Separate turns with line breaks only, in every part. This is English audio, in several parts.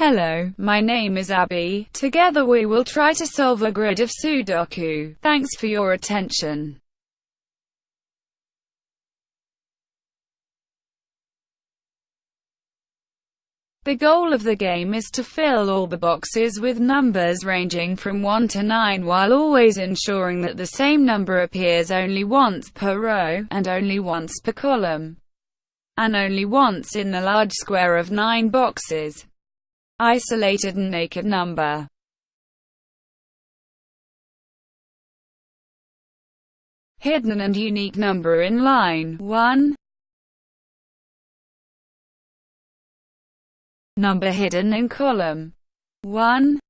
Hello, my name is Abby. Together we will try to solve a grid of Sudoku. Thanks for your attention. The goal of the game is to fill all the boxes with numbers ranging from 1 to 9 while always ensuring that the same number appears only once per row, and only once per column, and only once in the large square of 9 boxes. Isolated and naked number. Hidden and unique number in line 1 Number hidden in column 1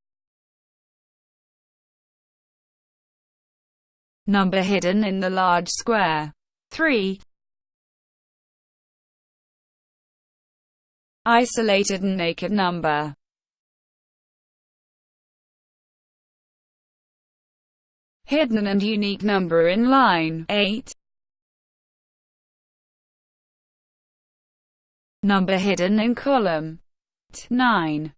Number hidden in the large square 3 Isolated and naked number Hidden and unique number in line. 8 Number hidden in column. 9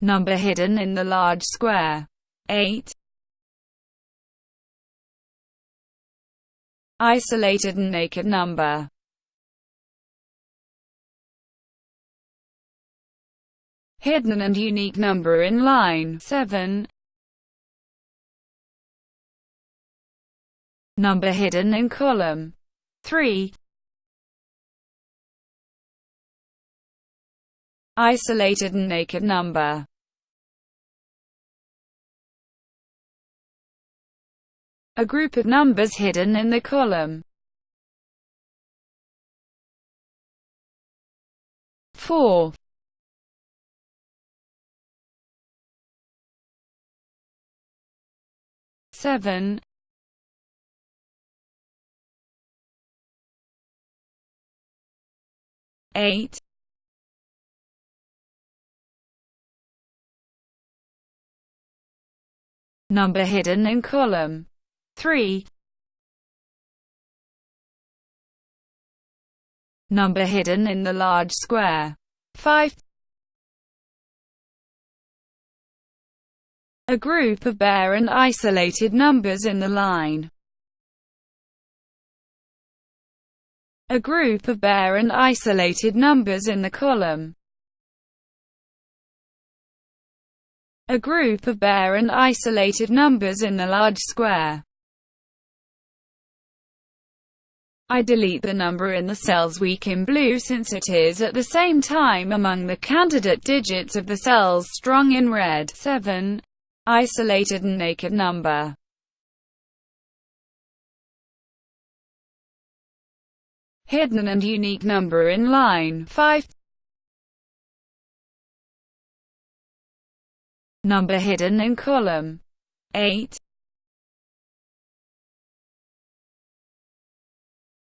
Number hidden in the large square. 8 Isolated and naked number Hidden and unique number in line. 7 Number hidden in column. 3 Isolated and naked number. A group of numbers hidden in the column. 4 7 8 number hidden in column. 3 number hidden in the large square. 5 a group of bare and isolated numbers in the line a group of bare and isolated numbers in the column a group of bare and isolated numbers in the large square. I delete the number in the cells weak in blue since it is at the same time among the candidate digits of the cells strong in red. 7. Isolated and naked number. Hidden and unique number in line 5 number hidden in column 8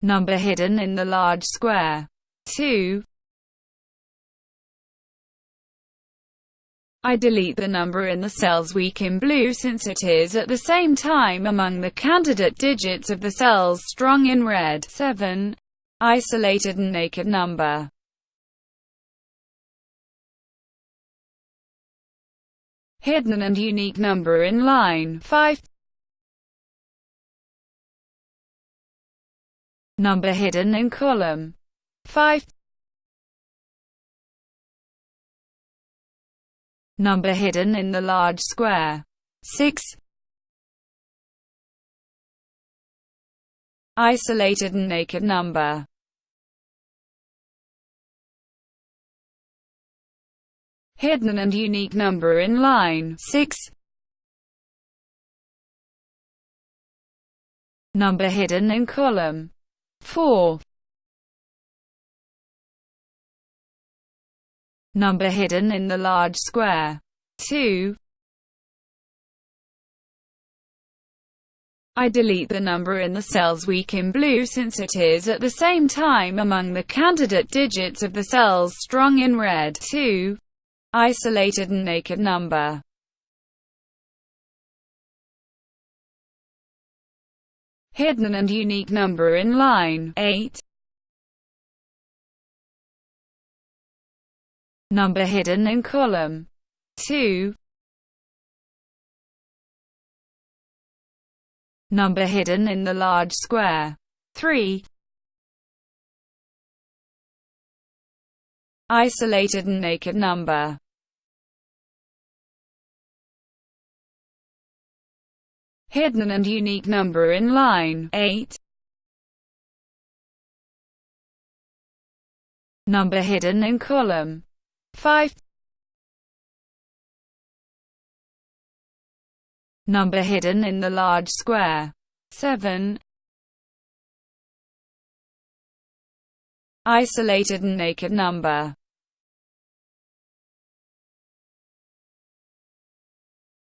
number hidden in the large square 2 I delete the number in the cells weak in blue since it is at the same time among the candidate digits of the cells strong in red. 7 isolated and naked number. Hidden and unique number in line. 5 number hidden in column. 5 number hidden in the large square. 6 isolated and naked number. Hidden and unique number in line. 6 number hidden in column. 4 number hidden in the large square. 2 I delete the number in the cells weak in blue since it is at the same time among the candidate digits of the cells strong in red. 2 isolated and naked number. Hidden and unique number in line. 8 Number hidden in column 2. Number hidden in the large square 3. Isolated and naked number hidden and unique number in line 8. Number hidden in column 5. Number hidden in the large square 7. Isolated and naked number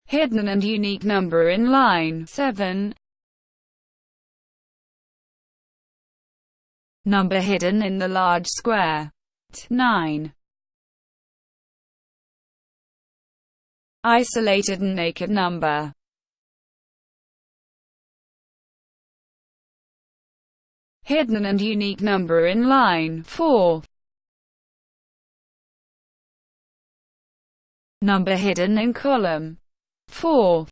hidden and unique number in line 7. Number hidden in the large square 9. Isolated and naked number hidden and unique number in line 4. Number hidden in column 4.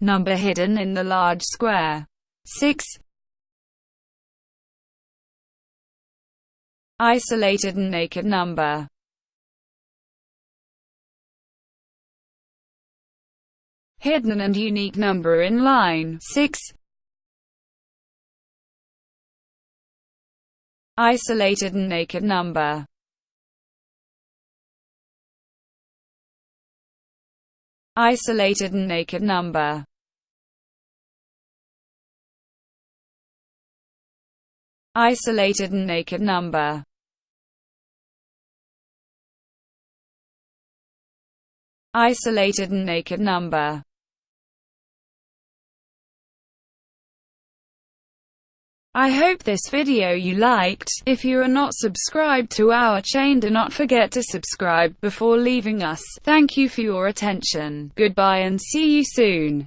Number hidden in the large square. 6. Isolated and naked number. Hidden and unique number in line 6. Isolated and naked number. Isolated and naked number Isolated and naked number Isolated and naked number I hope this video you liked. If you are not subscribed to our chain do not forget to subscribe before leaving us. Thank you for your attention. Goodbye and see you soon.